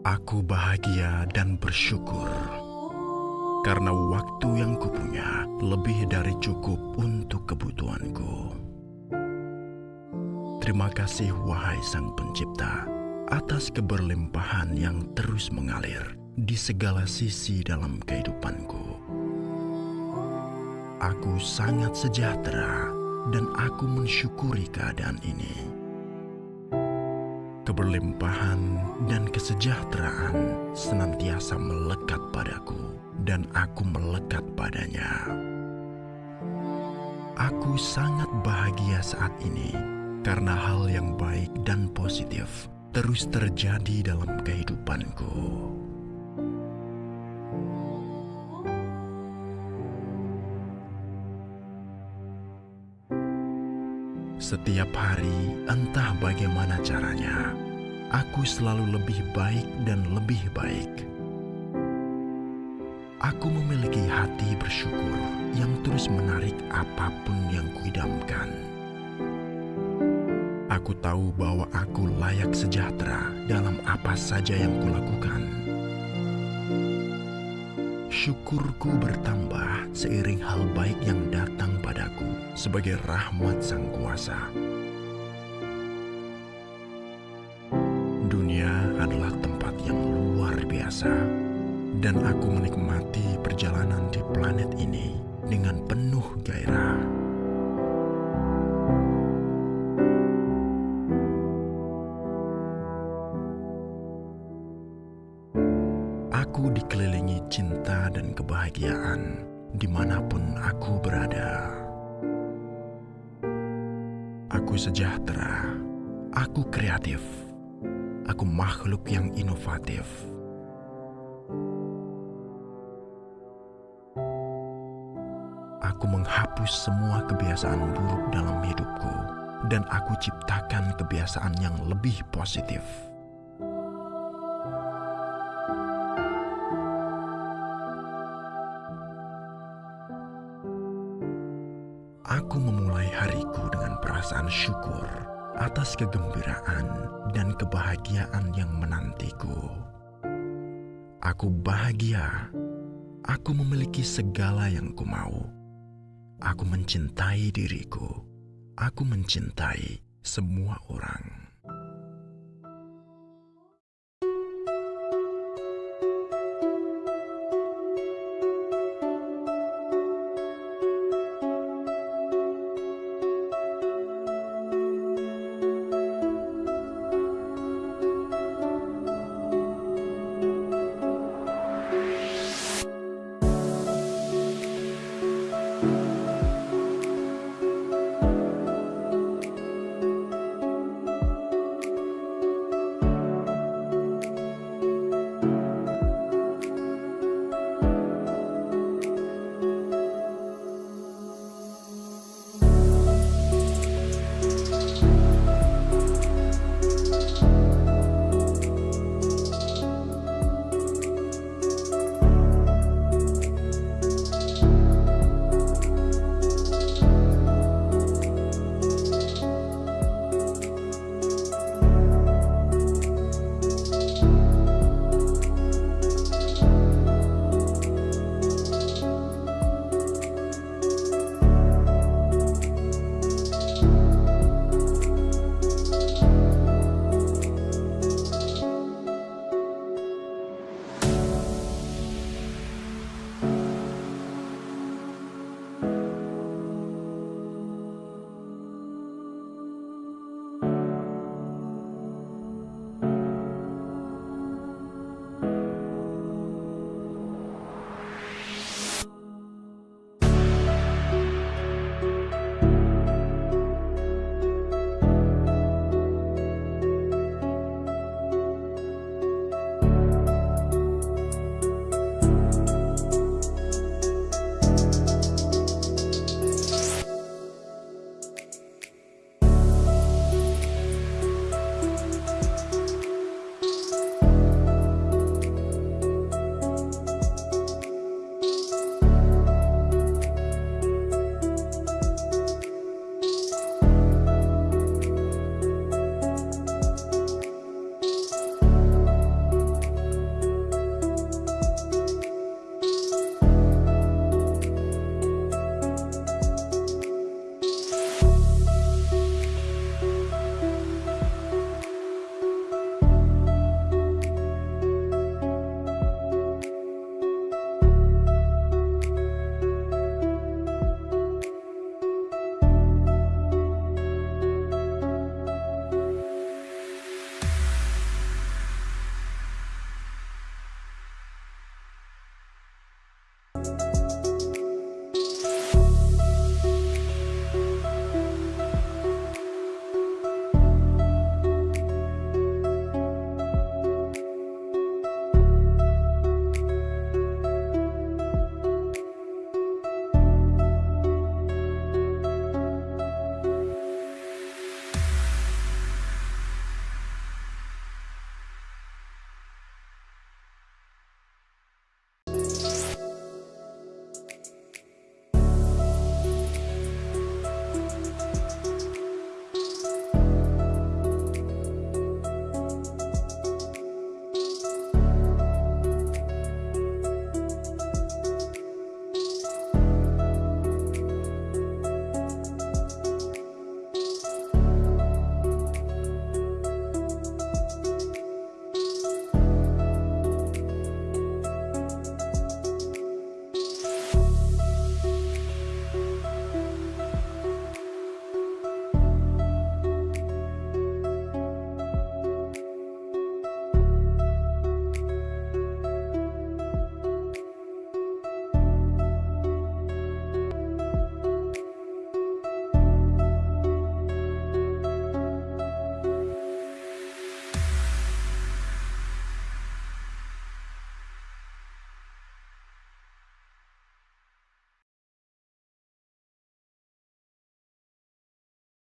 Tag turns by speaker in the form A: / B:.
A: Aku bahagia dan bersyukur karena waktu yang kupunya lebih dari cukup untuk kebutuhanku. Terima kasih wahai Sang Pencipta atas keberlimpahan yang terus mengalir di segala sisi dalam kehidupanku. Aku sangat sejahtera dan aku mensyukuri keadaan ini keberlimpahan dan kesejahteraan senantiasa melekat padaku dan aku melekat padanya. Aku sangat bahagia saat ini karena hal yang baik dan positif terus terjadi dalam kehidupanku. Setiap hari, entah bagaimana caranya, aku selalu lebih baik dan lebih baik. Aku memiliki hati bersyukur yang terus menarik apa pun yang kuidamkan. Aku tahu bahwa aku layak sejahtera dalam apa saja yang kulakukan. Syukurku bertambah seiring hal baik yang datang padaku sebagai rahmat Sang Kuasa. Biasa, dan aku menikmati perjalanan di planet ini dengan penuh gairah. Aku dikelilingi cinta dan kebahagiaan di mana pun aku berada. Aku sejahtera, aku kreatif, aku makhluk yang inovatif. Aku menghapus semua kebiasaan buruk dalam hidupku dan aku ciptakan kebiasaan yang lebih positif. Aku memulai hariku dengan perasaan syukur atas kegembiraan dan kebahagiaan yang menantiku. Aku bahagia. Aku memiliki segala yang kumau. Aku mencintai diriku. Aku mencintai semua orang.